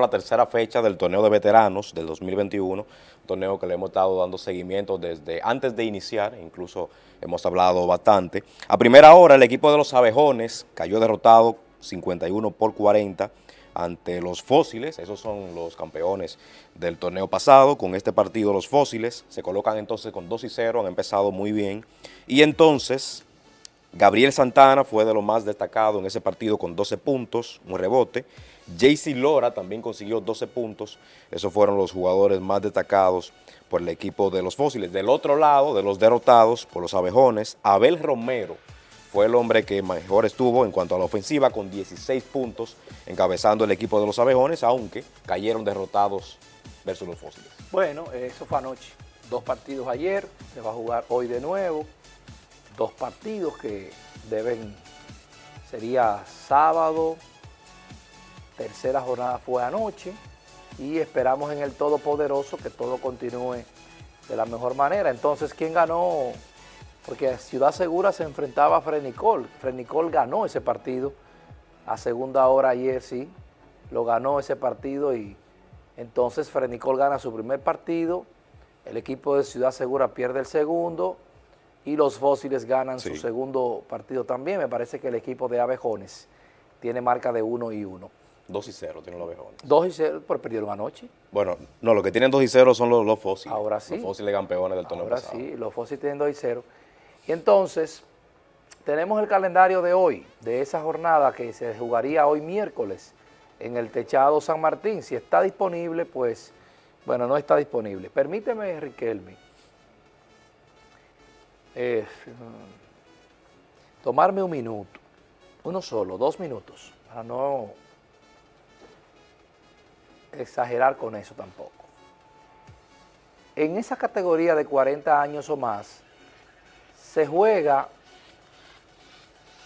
la tercera fecha del torneo de veteranos del 2021, un torneo que le hemos estado dando seguimiento desde antes de iniciar, incluso hemos hablado bastante. A primera hora el equipo de los abejones cayó derrotado 51 por 40 ante los fósiles, esos son los campeones del torneo pasado, con este partido los fósiles se colocan entonces con 2 y 0, han empezado muy bien, y entonces Gabriel Santana fue de lo más destacado en ese partido con 12 puntos, un rebote. JC Lora también consiguió 12 puntos. Esos fueron los jugadores más destacados por el equipo de los fósiles. Del otro lado, de los derrotados por los abejones, Abel Romero fue el hombre que mejor estuvo en cuanto a la ofensiva con 16 puntos encabezando el equipo de los abejones, aunque cayeron derrotados versus los fósiles. Bueno, eso fue anoche. Dos partidos ayer, se va a jugar hoy de nuevo dos partidos que deben, sería sábado, tercera jornada fue anoche y esperamos en el Todopoderoso que todo continúe de la mejor manera. Entonces, ¿quién ganó? Porque Ciudad Segura se enfrentaba a Frenicol. Frenicol ganó ese partido a segunda hora ayer, sí, lo ganó ese partido y entonces Frenicol gana su primer partido, el equipo de Ciudad Segura pierde el segundo, y los fósiles ganan su segundo partido también. Me parece que el equipo de Abejones tiene marca de 1 y 1. 2 y 0 tienen los Abejones. 2 y 0, pero perdieron anoche. Bueno, no, los que tienen 2 y 0 son los, fósiles. Ahora sí. Los fósiles campeones del torneo Ahora sí, los fósiles tienen 2 y 0. Y entonces, tenemos el calendario de hoy, de esa jornada que se jugaría hoy miércoles en el Techado San Martín. Si está disponible, pues, bueno, no está disponible. Permíteme, Riquelme, eh, tomarme un minuto, uno solo, dos minutos, para no exagerar con eso tampoco. En esa categoría de 40 años o más, se juega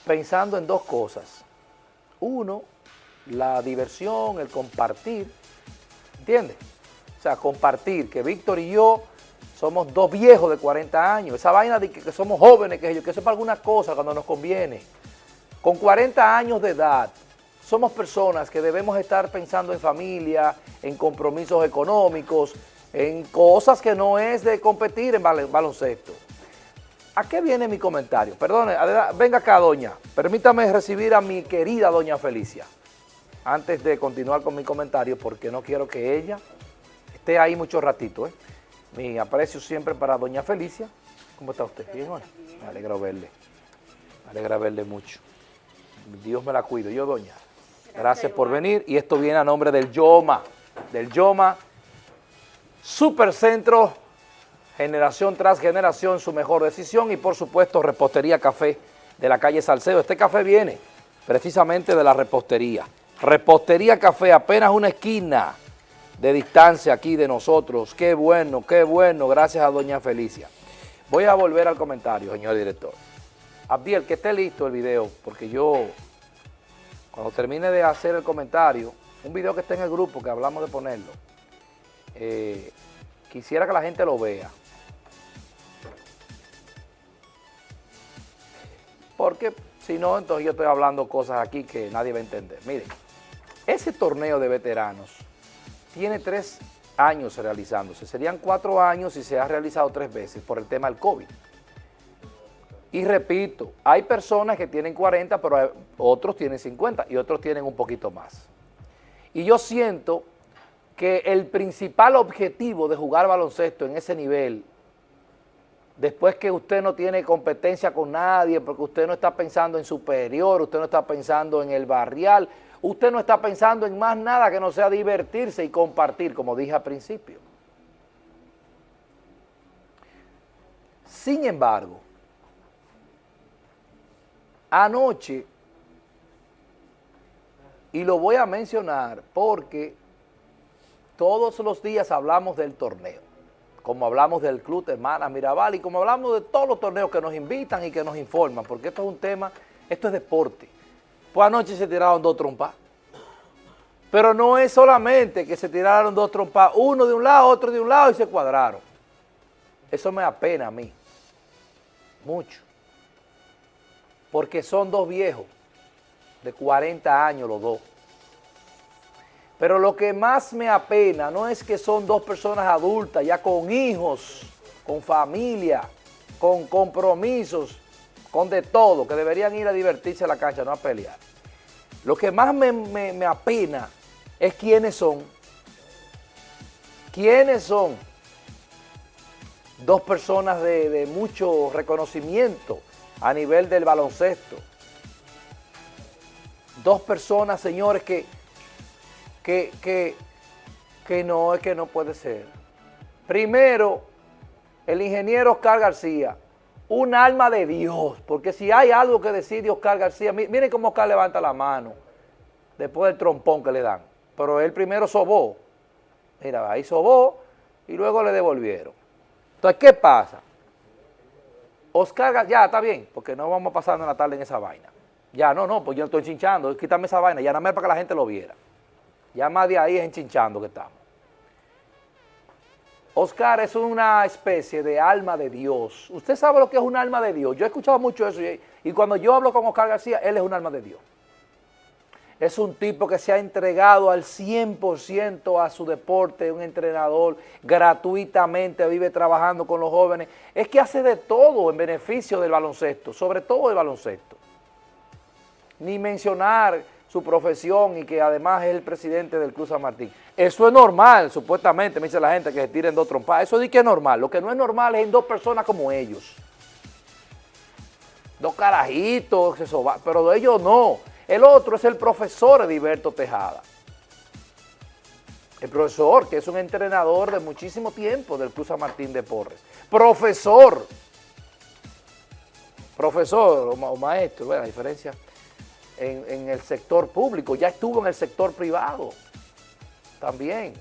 pensando en dos cosas. Uno, la diversión, el compartir, ¿entiendes? O sea, compartir, que Víctor y yo somos dos viejos de 40 años. Esa vaina de que, somos jóvenes, que, que eso es para alguna cosa cuando nos conviene. Con 40 años de edad, somos personas que debemos estar pensando en familia, en compromisos económicos, en cosas que no es de competir en baloncesto. ¿A qué viene mi comentario? Perdone, venga acá, doña. Permítame recibir a mi querida doña Felicia. Antes de continuar con mi comentario, porque no quiero que ella esté ahí mucho ratito, ¿eh? Mi aprecio siempre para doña Felicia. ¿Cómo está usted? ¿Bien, Me alegra verle. Me alegra verle mucho. Dios me la cuido. Yo, doña, gracias por venir. Y esto viene a nombre del Yoma, del Yoma Supercentro, generación tras generación, su mejor decisión. Y por supuesto, Repostería Café de la calle Salcedo. Este café viene precisamente de la repostería. Repostería Café, apenas una esquina de distancia aquí de nosotros. Qué bueno, qué bueno, gracias a doña Felicia. Voy a volver al comentario, señor director. Abdiel, que esté listo el video, porque yo, cuando termine de hacer el comentario, un video que está en el grupo, que hablamos de ponerlo, eh, quisiera que la gente lo vea. Porque si no, entonces yo estoy hablando cosas aquí que nadie va a entender. Miren, ese torneo de veteranos tiene tres años realizándose. Serían cuatro años y se ha realizado tres veces por el tema del COVID. Y repito, hay personas que tienen 40, pero otros tienen 50 y otros tienen un poquito más. Y yo siento que el principal objetivo de jugar baloncesto en ese nivel, después que usted no tiene competencia con nadie, porque usted no está pensando en superior, usted no está pensando en el barrial, usted no está pensando en más nada que no sea divertirse y compartir, como dije al principio. Sin embargo, anoche, y lo voy a mencionar porque todos los días hablamos del torneo, como hablamos del Club Hermanas Mirabal y como hablamos de todos los torneos que nos invitan y que nos informan, porque esto es un tema, esto es deporte. Pues anoche se tiraron dos trompas. Pero no es solamente que se tiraron dos trompas, uno de un lado, otro de un lado y se cuadraron. Eso me apena a mí, mucho. Porque son dos viejos, de 40 años los dos. Pero lo que más me apena no es que son dos personas adultas, ya con hijos, con familia, con compromisos, con de todo, que deberían ir a divertirse a la cancha, no a pelear. Lo que más me, apena es quiénes son. ¿Quiénes son? Dos personas de, de mucho reconocimiento a nivel del baloncesto. Dos personas, señores, que que, que, no, es que no puede ser. Primero, el ingeniero Oscar García, un alma de Dios, porque si hay algo que decide Oscar García, miren cómo Oscar levanta la mano después del trompón que le dan, pero él primero sobó, mira, ahí sobó y luego le devolvieron. Entonces, ¿qué pasa? Oscar ya está bien, porque no vamos pasando la tarde en esa vaina. Ya, no, no, pues yo estoy chinchando, quítame esa vaina, ya nada más para que la gente lo viera. Ya más de ahí es enchinchando que estamos. Oscar es una especie de alma de Dios. Usted sabe lo que es un alma de Dios. Yo he escuchado mucho eso y, cuando yo hablo con Oscar García, él es un alma de Dios. Es un tipo que se ha entregado al 100% a su deporte, un entrenador gratuitamente, vive trabajando con los jóvenes. Es que hace de todo en beneficio del baloncesto, sobre todo del baloncesto. Ni mencionar su profesión y que además es el presidente del Cruz San Martín. Eso es normal, supuestamente, me dice la gente, que se tiren dos trompas. Eso sí que es normal. Lo que no es normal es en dos personas como ellos. Dos carajitos, eso va, pero de ellos no. El otro es el profesor Ediberto Tejada. El profesor, que es un entrenador de muchísimo tiempo del Cruz San Martín de Porres. Profesor. Profesor o, maestro, bueno, la diferencia en, el sector público, ya estuvo en el sector privado también.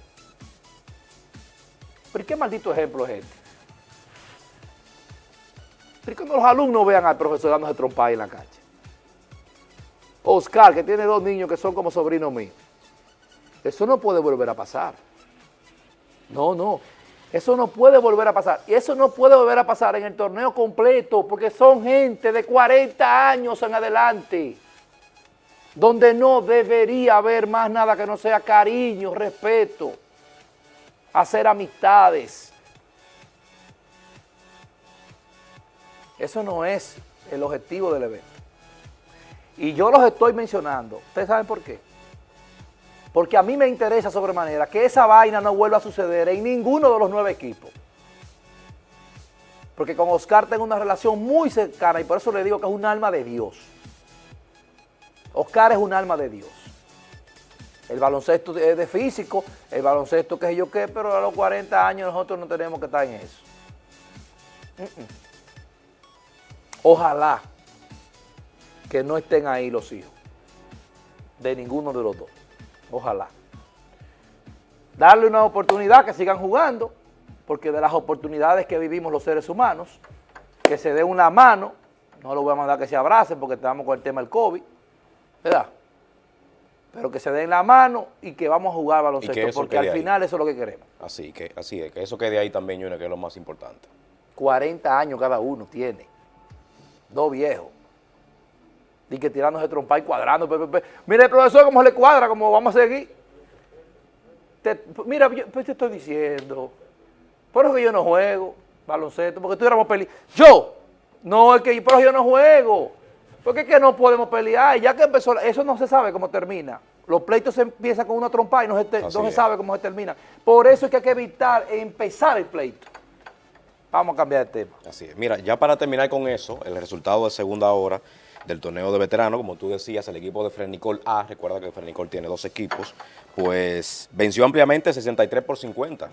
¿Pero qué maldito ejemplo es este? ¿Pero cuando los alumnos vean al profesor dándose trompa en la cancha? Oscar, que tiene dos niños que son como sobrinos míos. Eso no puede volver a pasar. No, no. Eso no puede volver a pasar. Y eso no puede volver a pasar en el torneo completo porque son gente de 40 años en adelante donde no debería haber más nada que no sea cariño, respeto, hacer amistades. Eso no es el objetivo del evento. Y yo los estoy mencionando. ¿Ustedes saben por qué? Porque a mí me interesa sobremanera que esa vaina no vuelva a suceder en ninguno de los nueve equipos. Porque con Oscar tengo una relación muy cercana y por eso le digo que es un alma de Dios. Oscar es un alma de Dios. El baloncesto es de físico, el baloncesto qué sé yo qué, pero a los 40 años nosotros no tenemos que estar en eso. Ojalá que no estén ahí los hijos de ninguno de los dos. Ojalá. Darle una oportunidad que sigan jugando, porque de las oportunidades que vivimos los seres humanos, que se dé una mano, no lo voy a mandar que se abracen porque estamos con el tema del COVID, ¿verdad? Pero que se den la mano y que vamos a jugar baloncesto, porque al final eso es lo que queremos. Así que así es, que eso quede ahí también, Junior, que es lo más importante. 40 años cada uno tiene, dos viejos. Y que tirándose trompa y cuadrando. Mire, el profesor, cómo le cuadra, cómo vamos a seguir. mira, pues te estoy diciendo, por eso que yo no juego baloncesto, porque tú éramos peli. Yo, no, es que por eso yo no juego. Porque es que no podemos pelear, ya que empezó, eso no se sabe cómo termina. Los pleitos se empiezan con una trompa y no se, sabe cómo se termina. Por eso es que hay que evitar empezar el pleito. Vamos a cambiar de tema. Así es. Mira, ya para terminar con eso, el resultado de segunda hora del torneo de veteranos, como tú decías, el equipo de Frenicol A, recuerda que Frenicol tiene dos equipos, pues venció ampliamente 63 por 50